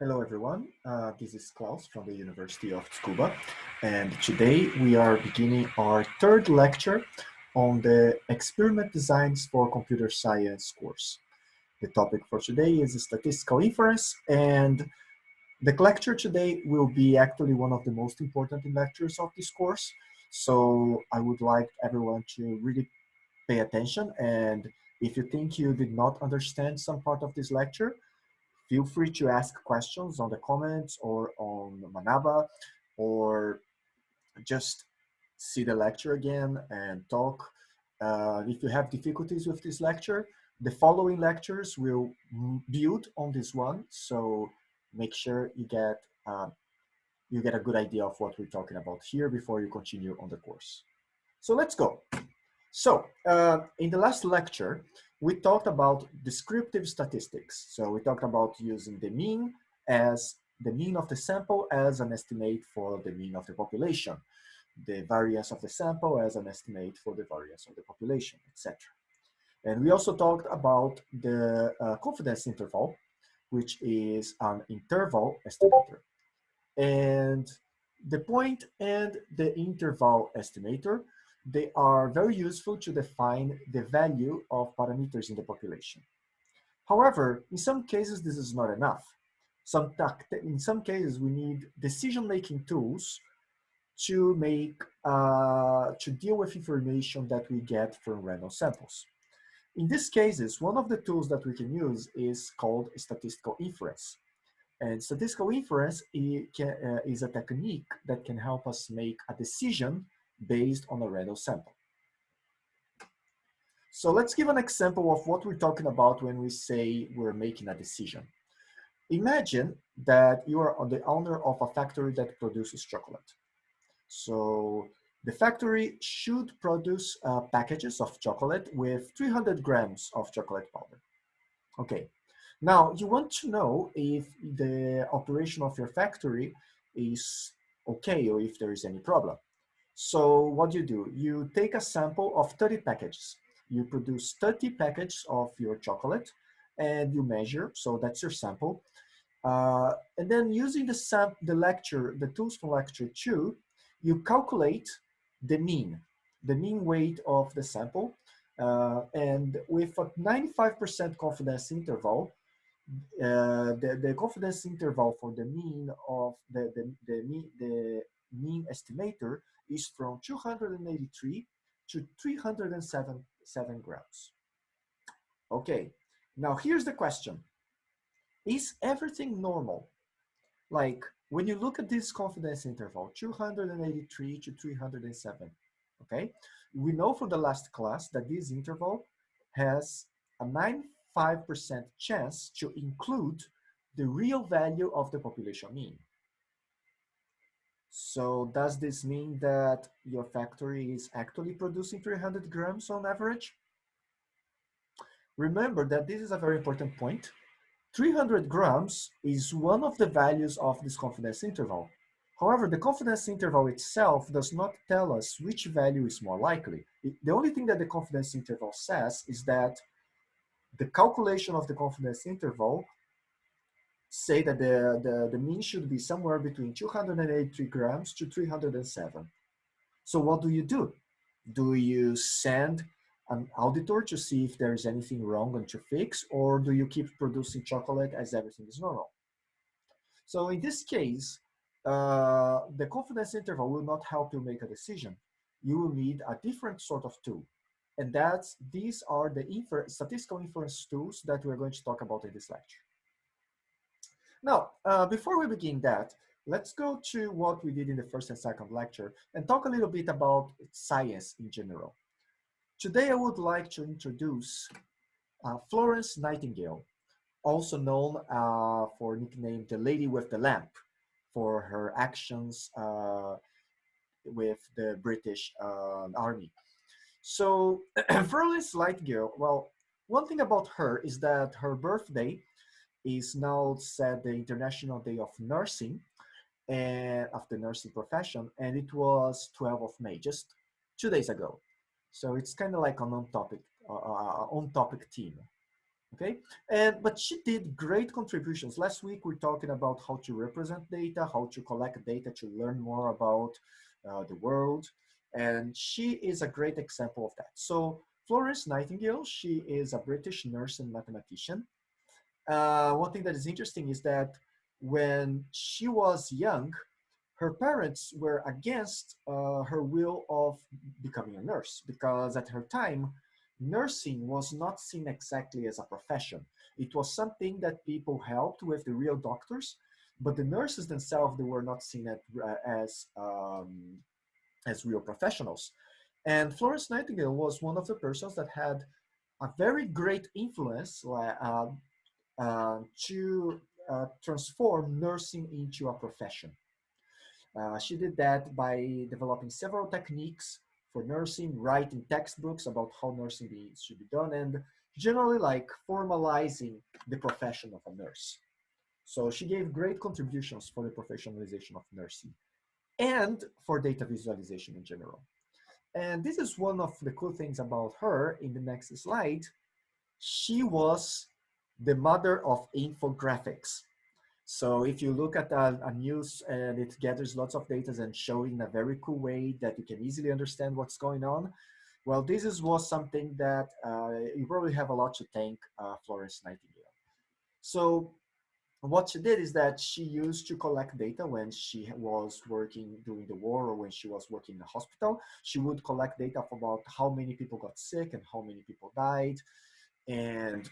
Hello everyone, uh, this is Klaus from the University of Tsukuba and today we are beginning our third lecture on the experiment designs for computer science course. The topic for today is statistical inference and the lecture today will be actually one of the most important lectures of this course. So I would like everyone to really pay attention and if you think you did not understand some part of this lecture, feel free to ask questions on the comments or on Manaba or just see the lecture again and talk. Uh, if you have difficulties with this lecture, the following lectures will build on this one. So make sure you get uh, you get a good idea of what we're talking about here before you continue on the course. So let's go. So uh, in the last lecture, we talked about descriptive statistics. So we talked about using the mean as the mean of the sample as an estimate for the mean of the population, the variance of the sample as an estimate for the variance of the population, etc. And we also talked about the uh, confidence interval, which is an interval estimator. And the point and the interval estimator they are very useful to define the value of parameters in the population. However, in some cases, this is not enough. Some in some cases, we need decision-making tools to make, uh, to deal with information that we get from random samples. In these cases, one of the tools that we can use is called statistical inference. And statistical inference uh, is a technique that can help us make a decision based on a random sample. So let's give an example of what we're talking about when we say we're making a decision. Imagine that you are the owner of a factory that produces chocolate. So the factory should produce uh, packages of chocolate with 300 grams of chocolate powder. Okay, now you want to know if the operation of your factory is okay or if there is any problem. So what do you do? You take a sample of 30 packages. You produce 30 packages of your chocolate and you measure, so that's your sample. Uh, and then using the, the lecture, the tools from lecture two, you calculate the mean, the mean weight of the sample. Uh, and with a 95% confidence interval, uh, the, the confidence interval for the mean of the, the, the, mean, the mean estimator is from 283 to 307 seven grams. Okay, now here's the question. Is everything normal? Like when you look at this confidence interval, 283 to 307, okay? We know from the last class that this interval has a 95% chance to include the real value of the population mean. So does this mean that your factory is actually producing 300 grams on average? Remember that this is a very important point. 300 grams is one of the values of this confidence interval. However, the confidence interval itself does not tell us which value is more likely. the only thing that the confidence interval says is that the calculation of the confidence interval say that the, the, the mean should be somewhere between 283 grams to 307. So what do you do? Do you send an auditor to see if there is anything wrong and to fix, or do you keep producing chocolate as everything is normal? So in this case, uh, the confidence interval will not help you make a decision. You will need a different sort of tool. And that's, these are the infer statistical inference tools that we're going to talk about in this lecture. Now, uh, before we begin that, let's go to what we did in the first and second lecture and talk a little bit about science in general. Today, I would like to introduce uh, Florence Nightingale, also known uh, for nickname the Lady with the Lamp for her actions uh, with the British uh, Army. So Florence Nightingale, well, one thing about her is that her birthday is now set the International Day of Nursing and of the nursing profession, and it was 12 of May, just two days ago. So it's kind of like an on-topic, uh, on-topic theme. okay? And, but she did great contributions. Last week, we are talking about how to represent data, how to collect data to learn more about uh, the world. And she is a great example of that. So Florence Nightingale, she is a British nurse and mathematician. Uh, one thing that is interesting is that when she was young, her parents were against uh, her will of becoming a nurse because at her time, nursing was not seen exactly as a profession. It was something that people helped with the real doctors, but the nurses themselves, they were not seen at, uh, as, um, as real professionals. And Florence Nightingale was one of the persons that had a very great influence uh, to uh, transform nursing into a profession. Uh, she did that by developing several techniques for nursing, writing textbooks about how nursing be, should be done, and generally like formalizing the profession of a nurse. So she gave great contributions for the professionalization of nursing and for data visualization in general. And this is one of the cool things about her in the next slide. She was the mother of infographics. So if you look at a, a, news and it gathers lots of data and showing in a very cool way that you can easily understand what's going on, well, this is, was something that uh, you probably have a lot to thank uh, Florence Nightingale. So what she did is that she used to collect data when she was working during the war or when she was working in a hospital. She would collect data about how many people got sick and how many people died. And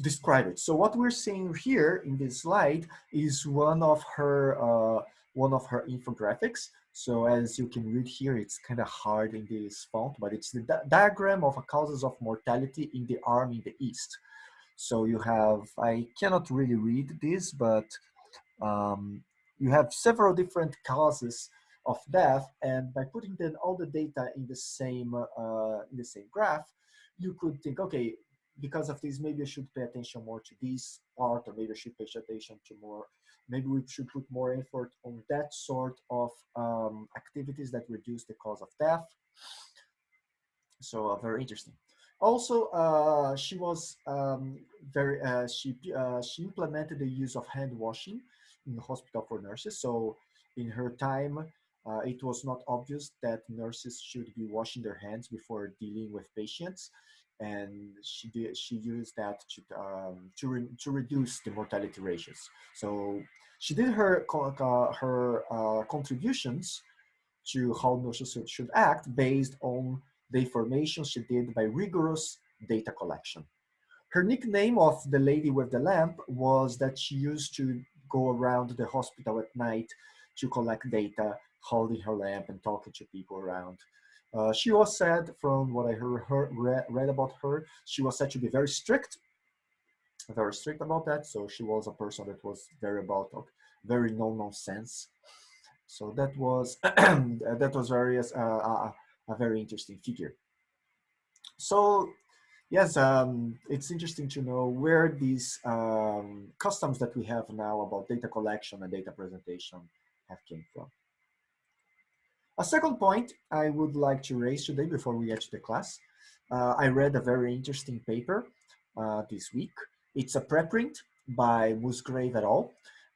describe it. So what we're seeing here in this slide is one of her uh, one of her infographics. So as you can read here, it's kind of hard in this font, but it's the di diagram of causes of mortality in the army in the East. So you have, I cannot really read this, but um, you have several different causes of death, and by putting then all the data in the same uh, in the same graph, you could think, okay, because of this, maybe I should pay attention more to this part, or maybe I should pay attention to more, maybe we should put more effort on that sort of um, activities that reduce the cause of death. So uh, very interesting. Also, uh, she was um, very, uh, she, uh, she implemented the use of hand washing in the hospital for nurses. So in her time, uh, it was not obvious that nurses should be washing their hands before dealing with patients and she did she used that to um, to re, to reduce the mortality ratios. So she did her uh, her uh, contributions to how nurses should, should act based on the information she did by rigorous data collection. Her nickname of the lady with the lamp was that she used to go around the hospital at night to collect data, holding her lamp and talking to people around. Uh, she was said, from what I heard, her, read, read about her, she was said to be very strict, very strict about that. So she was a person that was very about, very no nonsense. So that was that was very uh, a, a very interesting figure. So yes, um, it's interesting to know where these um, customs that we have now about data collection and data presentation have came from. A second point I would like to raise today before we get to the class. Uh, I read a very interesting paper uh, this week. It's a preprint by Musgrave et al.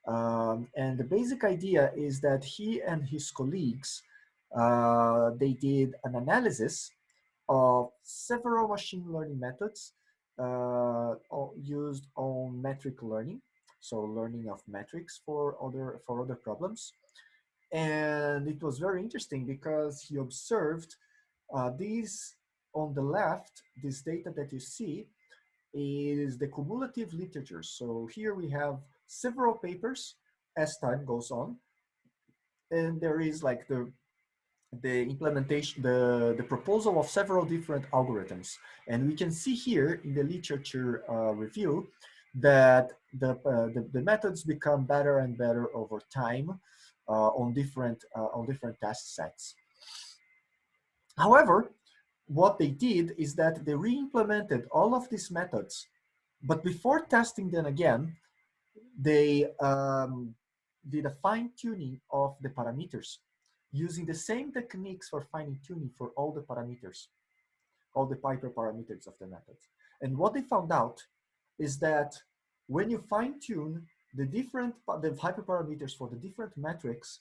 Um, and the basic idea is that he and his colleagues, uh, they did an analysis of several machine learning methods uh, used on metric learning, so learning of metrics for other, for other problems. And it was very interesting because he observed uh, these on the left, this data that you see is the cumulative literature. So here we have several papers as time goes on. And there is like the the implementation, the, the proposal of several different algorithms. And we can see here in the literature uh, review that the, uh, the, the, methods become better and better over time. Uh, on different uh, on different test sets. However, what they did is that they re-implemented all of these methods, but before testing them again, they um, did a fine-tuning of the parameters using the same techniques for fine-tuning for all the parameters, all the hyperparameters of the methods. And what they found out is that when you fine tune the different the hyperparameters for the different metrics,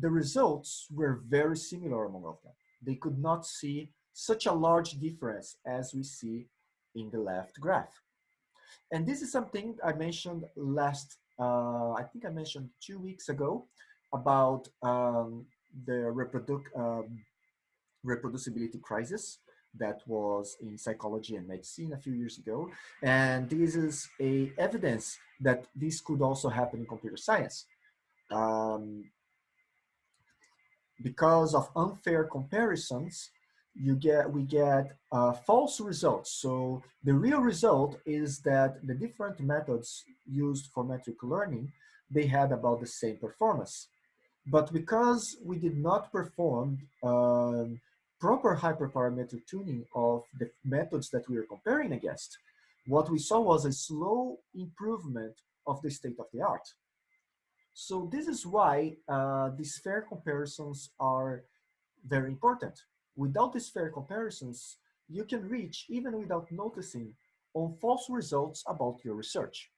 the results were very similar among of them. They could not see such a large difference as we see in the left graph. And this is something I mentioned last, uh, I think I mentioned two weeks ago about um, the reproduc um, reproducibility crisis that was in psychology and medicine a few years ago. And this is a evidence that this could also happen in computer science. Um, because of unfair comparisons, you get we get uh, false results. So the real result is that the different methods used for metric learning, they had about the same performance. But because we did not perform um, proper hyperparametric tuning of the methods that we are comparing against, what we saw was a slow improvement of the state of the art. So this is why uh, these fair comparisons are very important. Without these fair comparisons, you can reach, even without noticing, on false results about your research.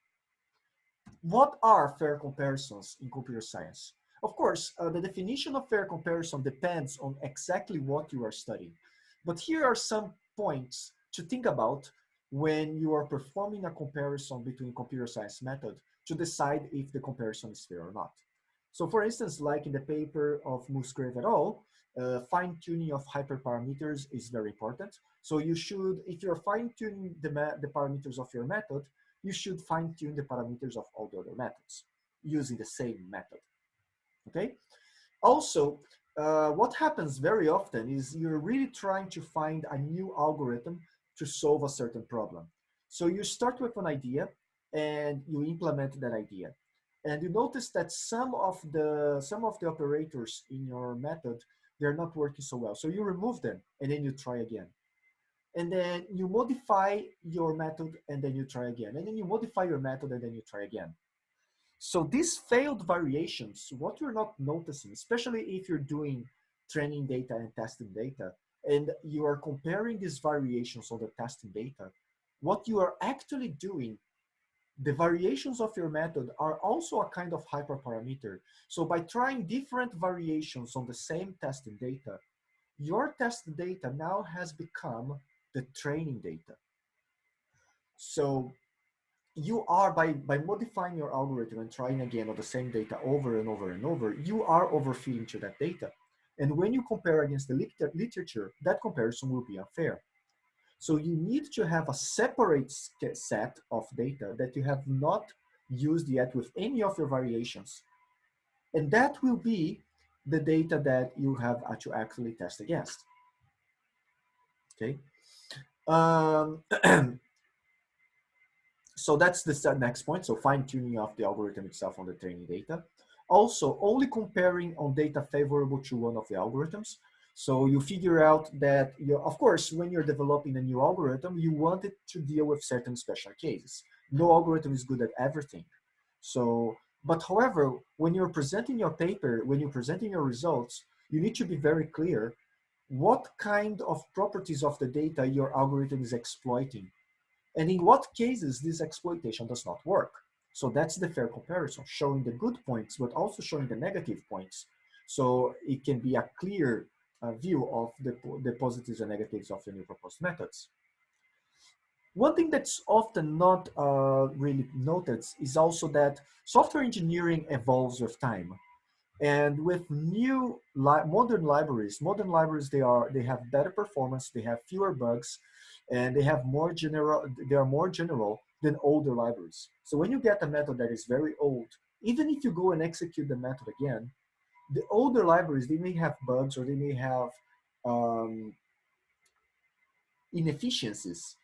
What are fair comparisons in computer science? Of course, uh, the definition of fair comparison depends on exactly what you are studying. But here are some points to think about when you are performing a comparison between computer science method to decide if the comparison is fair or not. So for instance, like in the paper of Musgrave et al., uh, fine tuning of hyperparameters is very important. So you should, if you're fine tuning the, the parameters of your method, you should fine tune the parameters of all the other methods using the same method, okay? Also, uh, what happens very often is you're really trying to find a new algorithm to solve a certain problem. So you start with an idea and you implement that idea. And you notice that some of the some of the operators in your method, they're not working so well. So you remove them and then you try again. And then you modify your method and then you try again. And then you modify your method and then you try again. So these failed variations, what you're not noticing, especially if you're doing training data and testing data, and you are comparing these variations on the testing data, what you are actually doing the variations of your method are also a kind of hyperparameter. So by trying different variations on the same testing data, your test data now has become the training data. So you are, by, by modifying your algorithm and trying again on the same data over and over and over, you are overfitting to that data. And when you compare against the literature, that comparison will be unfair. So you need to have a separate set of data that you have not used yet with any of your variations. And that will be the data that you have to actually test against. Okay. Um, so that's the next point. So fine tuning of the algorithm itself on the training data. Also, only comparing on data favorable to one of the algorithms. So you figure out that, you of course, when you're developing a new algorithm, you want it to deal with certain special cases. No algorithm is good at everything. So, but however, when you're presenting your paper, when you're presenting your results, you need to be very clear what kind of properties of the data your algorithm is exploiting and in what cases this exploitation does not work. So that's the fair comparison, showing the good points, but also showing the negative points. So it can be a clear uh, view of the, the positives and negatives of the new proposed methods. One thing that's often not uh, really noted is also that software engineering evolves with time. And with new li modern libraries, modern libraries, they are they have better performance, they have fewer bugs, and they have more general, they are more general than older libraries. So when you get a method that is very old, even if you go and execute the method again, the older libraries, they may have bugs or they may have um, inefficiencies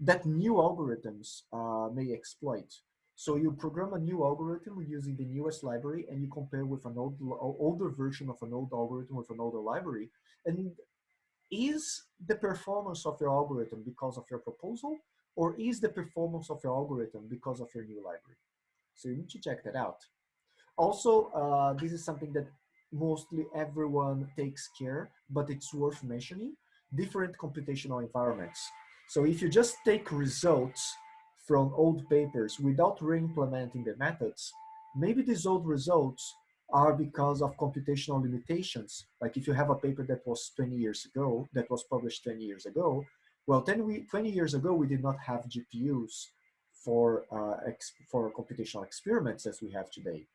that new algorithms uh, may exploit. So you program a new algorithm using the newest library and you compare with an old, older version of an old algorithm with an older library. And is the performance of your algorithm because of your proposal or is the performance of your algorithm because of your new library? So you need to check that out. Also, uh, this is something that mostly everyone takes care, but it's worth mentioning, different computational environments. So if you just take results from old papers without re-implementing the methods, maybe these old results are because of computational limitations. Like if you have a paper that was 20 years ago, that was published 20 years ago, well, 10 we, 20 years ago, we did not have GPUs for, uh, for computational experiments as we have today.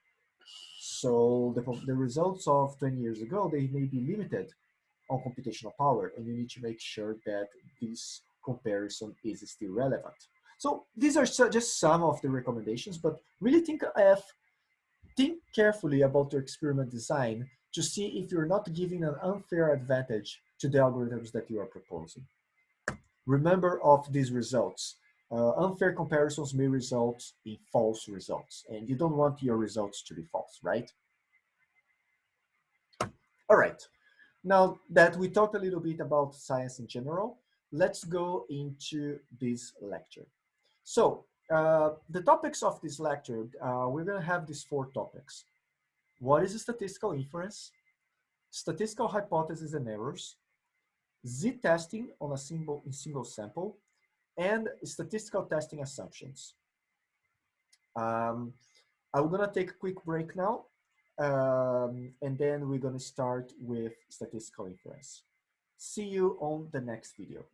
So the, the results of 20 years ago, they may be limited on computational power, and you need to make sure that this comparison is still relevant. So these are just some of the recommendations, but really think of think carefully about your experiment design to see if you're not giving an unfair advantage to the algorithms that you are proposing. Remember of these results. Uh, unfair comparisons may result in false results, and you don't want your results to be false, right? All right, now that we talked a little bit about science in general, let's go into this lecture. So uh, the topics of this lecture, uh, we're gonna have these four topics. What is statistical inference? Statistical hypotheses and errors, z-testing on a single, single sample, and statistical testing assumptions. Um, I'm gonna take a quick break now, um, and then we're gonna start with statistical inference. See you on the next video.